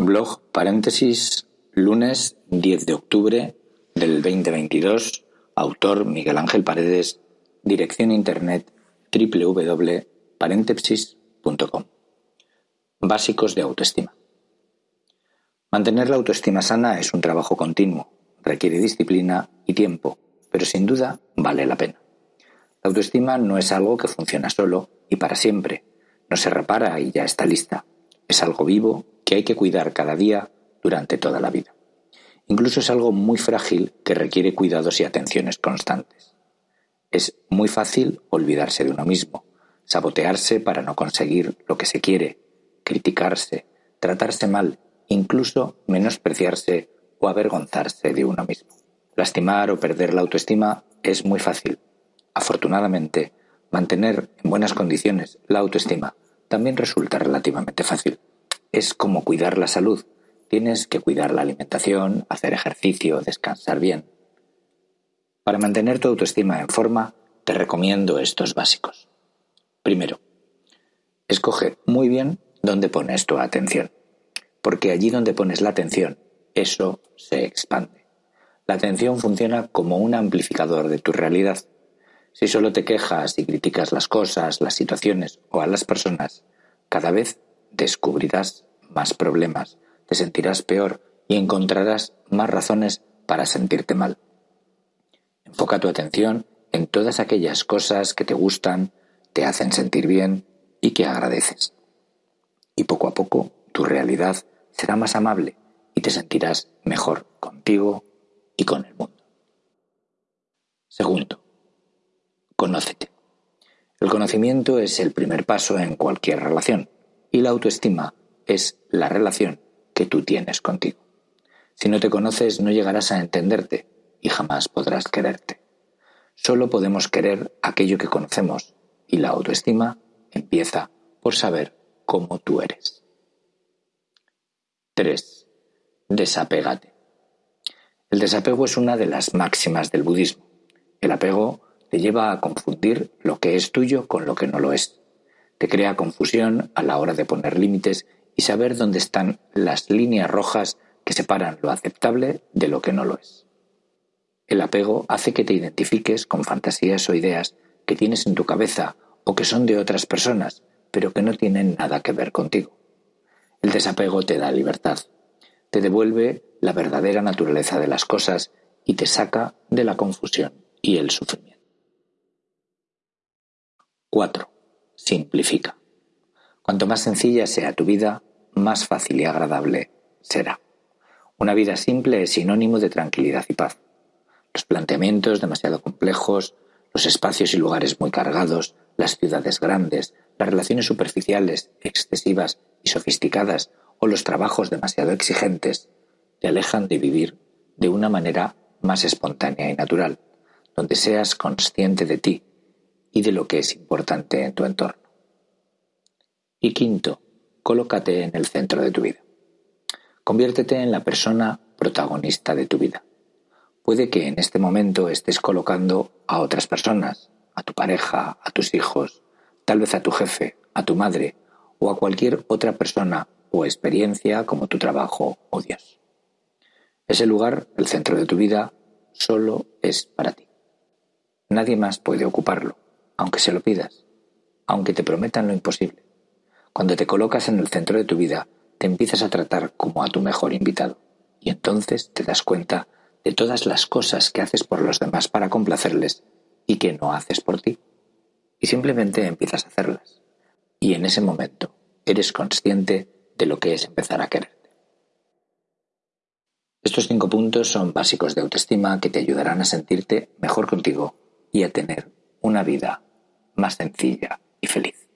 Blog paréntesis lunes 10 de octubre del 2022. Autor Miguel Ángel Paredes. Dirección internet www.paréntesis.com. Básicos de autoestima. Mantener la autoestima sana es un trabajo continuo, requiere disciplina y tiempo, pero sin duda vale la pena. La autoestima no es algo que funciona solo y para siempre, no se repara y ya está lista. Es algo vivo que hay que cuidar cada día durante toda la vida. Incluso es algo muy frágil que requiere cuidados y atenciones constantes. Es muy fácil olvidarse de uno mismo, sabotearse para no conseguir lo que se quiere, criticarse, tratarse mal, incluso menospreciarse o avergonzarse de uno mismo. Lastimar o perder la autoestima es muy fácil. Afortunadamente, mantener en buenas condiciones la autoestima también resulta relativamente fácil es como cuidar la salud. Tienes que cuidar la alimentación, hacer ejercicio, descansar bien. Para mantener tu autoestima en forma, te recomiendo estos básicos. Primero, escoge muy bien dónde pones tu atención, porque allí donde pones la atención, eso se expande. La atención funciona como un amplificador de tu realidad. Si solo te quejas y criticas las cosas, las situaciones o a las personas, cada vez descubrirás más problemas, te sentirás peor y encontrarás más razones para sentirte mal. Enfoca tu atención en todas aquellas cosas que te gustan, te hacen sentir bien y que agradeces. Y poco a poco tu realidad será más amable y te sentirás mejor contigo y con el mundo. Segundo, conócete. El conocimiento es el primer paso en cualquier relación y la autoestima es la relación que tú tienes contigo. Si no te conoces no llegarás a entenderte y jamás podrás quererte. Solo podemos querer aquello que conocemos y la autoestima empieza por saber cómo tú eres. 3. Desapégate. El desapego es una de las máximas del budismo. El apego te lleva a confundir lo que es tuyo con lo que no lo es. Te crea confusión a la hora de poner límites y saber dónde están las líneas rojas que separan lo aceptable de lo que no lo es. El apego hace que te identifiques con fantasías o ideas que tienes en tu cabeza o que son de otras personas, pero que no tienen nada que ver contigo. El desapego te da libertad, te devuelve la verdadera naturaleza de las cosas y te saca de la confusión y el sufrimiento. 4. Simplifica. Cuanto más sencilla sea tu vida, más fácil y agradable será. Una vida simple es sinónimo de tranquilidad y paz. Los planteamientos demasiado complejos, los espacios y lugares muy cargados, las ciudades grandes, las relaciones superficiales, excesivas y sofisticadas o los trabajos demasiado exigentes te alejan de vivir de una manera más espontánea y natural, donde seas consciente de ti y de lo que es importante en tu entorno. Y quinto, colócate en el centro de tu vida. Conviértete en la persona protagonista de tu vida. Puede que en este momento estés colocando a otras personas, a tu pareja, a tus hijos, tal vez a tu jefe, a tu madre o a cualquier otra persona o experiencia como tu trabajo o Dios. Ese lugar, el centro de tu vida, solo es para ti. Nadie más puede ocuparlo, aunque se lo pidas, aunque te prometan lo imposible. Cuando te colocas en el centro de tu vida, te empiezas a tratar como a tu mejor invitado. Y entonces te das cuenta de todas las cosas que haces por los demás para complacerles y que no haces por ti. Y simplemente empiezas a hacerlas. Y en ese momento eres consciente de lo que es empezar a quererte. Estos cinco puntos son básicos de autoestima que te ayudarán a sentirte mejor contigo y a tener una vida más sencilla y feliz.